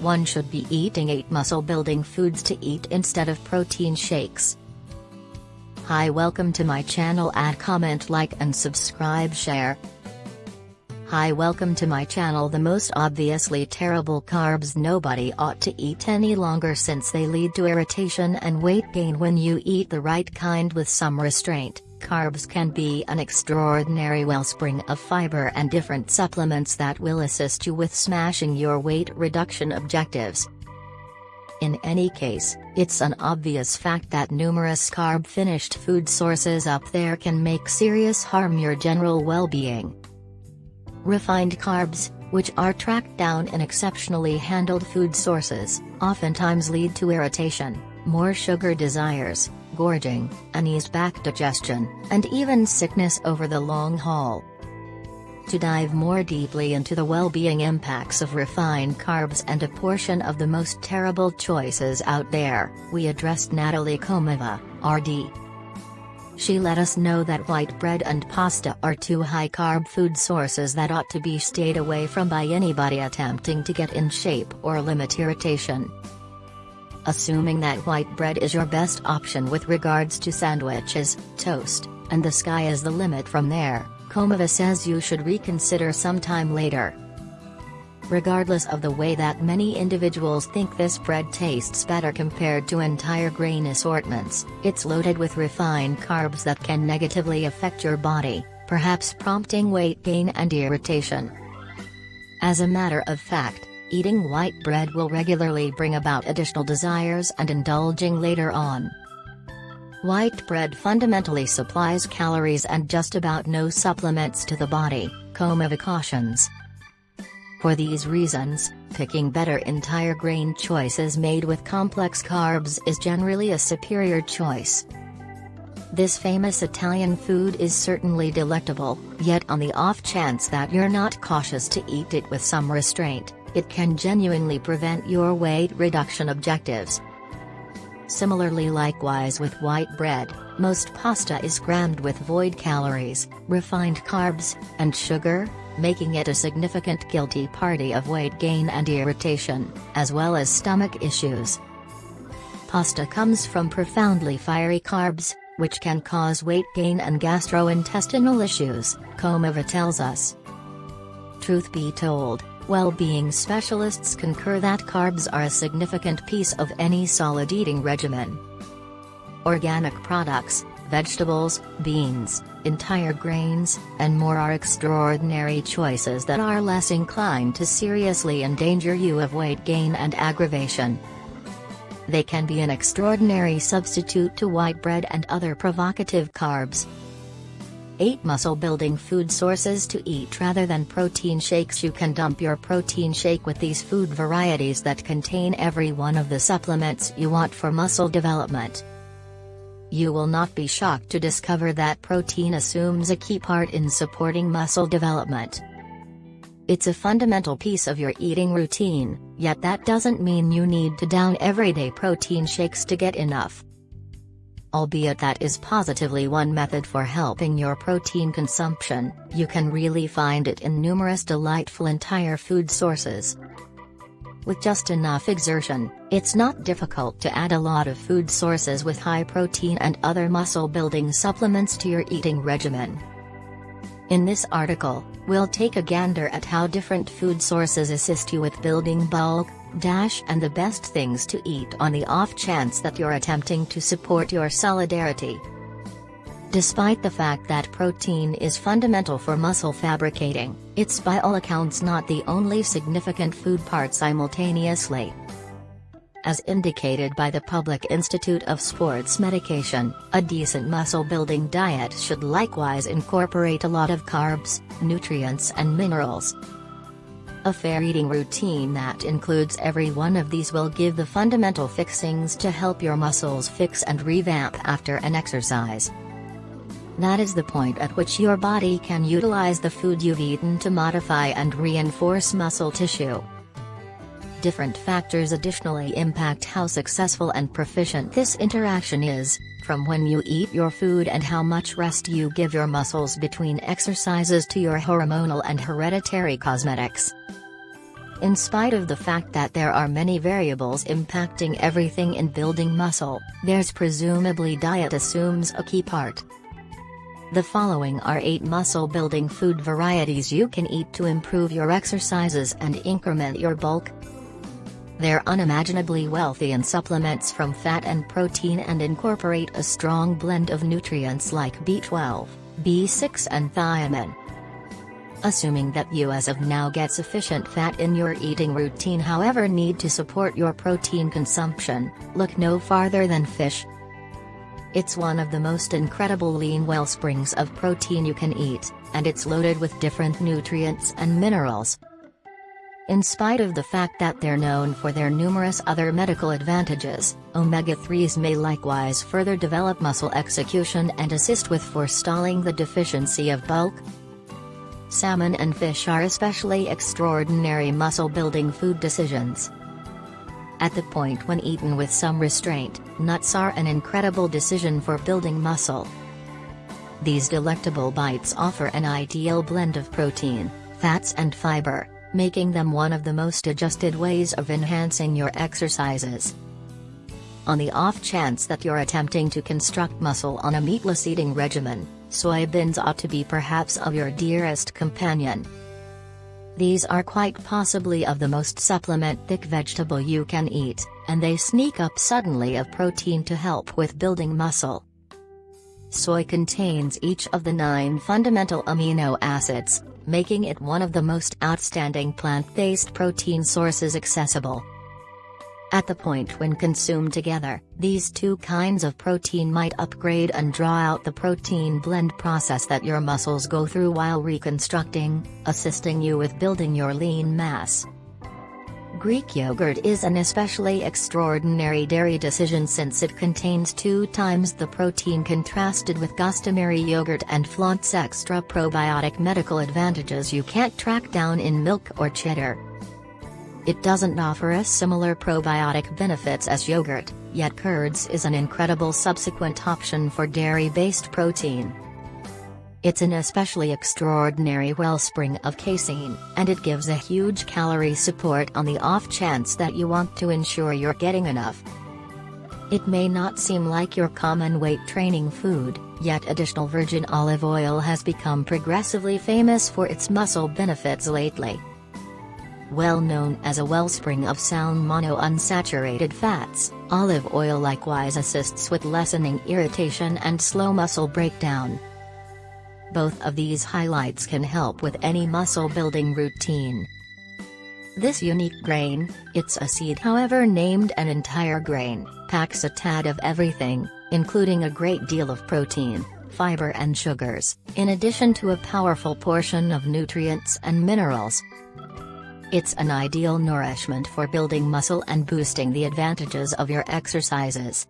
one should be eating 8 muscle building foods to eat instead of protein shakes. Hi welcome to my channel add comment like and subscribe share. Hi welcome to my channel the most obviously terrible carbs nobody ought to eat any longer since they lead to irritation and weight gain when you eat the right kind with some restraint. Carbs can be an extraordinary wellspring of fiber and different supplements that will assist you with smashing your weight reduction objectives. In any case, it's an obvious fact that numerous carb-finished food sources up there can make serious harm your general well-being. Refined carbs, which are tracked down in exceptionally handled food sources, oftentimes lead to irritation, more sugar desires, gorging, uneased back digestion, and even sickness over the long haul. To dive more deeply into the well-being impacts of refined carbs and a portion of the most terrible choices out there, we addressed Natalie Komova, RD, she let us know that white bread and pasta are two high-carb food sources that ought to be stayed away from by anybody attempting to get in shape or limit irritation. Assuming that white bread is your best option with regards to sandwiches, toast, and the sky is the limit from there, Komova says you should reconsider sometime later. Regardless of the way that many individuals think this bread tastes better compared to entire grain assortments, it's loaded with refined carbs that can negatively affect your body, perhaps prompting weight gain and irritation. As a matter of fact, eating white bread will regularly bring about additional desires and indulging later on. White bread fundamentally supplies calories and just about no supplements to the body, Komova cautions. For these reasons, picking better entire grain choices made with complex carbs is generally a superior choice. This famous Italian food is certainly delectable, yet on the off chance that you're not cautious to eat it with some restraint, it can genuinely prevent your weight reduction objectives. Similarly likewise with white bread, most pasta is crammed with void calories, refined carbs, and sugar, making it a significant guilty party of weight gain and irritation, as well as stomach issues. Pasta comes from profoundly fiery carbs, which can cause weight gain and gastrointestinal issues, Komova tells us. Truth be told, well-being specialists concur that carbs are a significant piece of any solid eating regimen. Organic products, vegetables, beans, entire grains, and more are extraordinary choices that are less inclined to seriously endanger you of weight gain and aggravation. They can be an extraordinary substitute to white bread and other provocative carbs. 8 muscle building food sources to eat rather than protein shakes You can dump your protein shake with these food varieties that contain every one of the supplements you want for muscle development. You will not be shocked to discover that protein assumes a key part in supporting muscle development. It's a fundamental piece of your eating routine, yet that doesn't mean you need to down everyday protein shakes to get enough. Albeit that is positively one method for helping your protein consumption, you can really find it in numerous delightful entire food sources. With just enough exertion, it's not difficult to add a lot of food sources with high protein and other muscle-building supplements to your eating regimen. In this article, we'll take a gander at how different food sources assist you with building bulk, dash and the best things to eat on the off chance that you're attempting to support your solidarity. Despite the fact that protein is fundamental for muscle fabricating, it's by all accounts not the only significant food part simultaneously. As indicated by the Public Institute of Sports Medication, a decent muscle-building diet should likewise incorporate a lot of carbs, nutrients and minerals. A fair eating routine that includes every one of these will give the fundamental fixings to help your muscles fix and revamp after an exercise. That is the point at which your body can utilize the food you've eaten to modify and reinforce muscle tissue. Different factors additionally impact how successful and proficient this interaction is, from when you eat your food and how much rest you give your muscles between exercises to your hormonal and hereditary cosmetics. In spite of the fact that there are many variables impacting everything in building muscle, there's presumably diet assumes a key part. The following are 8 muscle building food varieties you can eat to improve your exercises and increment your bulk. They're unimaginably wealthy in supplements from fat and protein and incorporate a strong blend of nutrients like B12, B6 and thiamine. Assuming that you as of now get sufficient fat in your eating routine however need to support your protein consumption, look no farther than fish. It's one of the most incredible lean wellsprings of protein you can eat, and it's loaded with different nutrients and minerals. In spite of the fact that they're known for their numerous other medical advantages, omega-3s may likewise further develop muscle execution and assist with forestalling the deficiency of bulk, Salmon and fish are especially extraordinary muscle-building food decisions. At the point when eaten with some restraint, nuts are an incredible decision for building muscle. These delectable bites offer an ideal blend of protein, fats and fiber, making them one of the most adjusted ways of enhancing your exercises. On the off chance that you're attempting to construct muscle on a meatless eating regimen, soybeans ought to be perhaps of your dearest companion. These are quite possibly of the most supplement-thick vegetable you can eat, and they sneak up suddenly of protein to help with building muscle. Soy contains each of the nine fundamental amino acids, making it one of the most outstanding plant-based protein sources accessible. At the point when consumed together, these two kinds of protein might upgrade and draw out the protein blend process that your muscles go through while reconstructing, assisting you with building your lean mass. Greek yogurt is an especially extraordinary dairy decision since it contains two times the protein contrasted with customary yogurt and flaunts extra probiotic medical advantages you can't track down in milk or cheddar. It doesn't offer as similar probiotic benefits as yogurt, yet curds is an incredible subsequent option for dairy-based protein. It's an especially extraordinary wellspring of casein, and it gives a huge calorie support on the off chance that you want to ensure you're getting enough. It may not seem like your common weight training food, yet additional virgin olive oil has become progressively famous for its muscle benefits lately. Well known as a wellspring of sound monounsaturated fats, olive oil likewise assists with lessening irritation and slow muscle breakdown. Both of these highlights can help with any muscle building routine. This unique grain, it's a seed however named an entire grain, packs a tad of everything, including a great deal of protein, fiber and sugars, in addition to a powerful portion of nutrients and minerals, it's an ideal nourishment for building muscle and boosting the advantages of your exercises.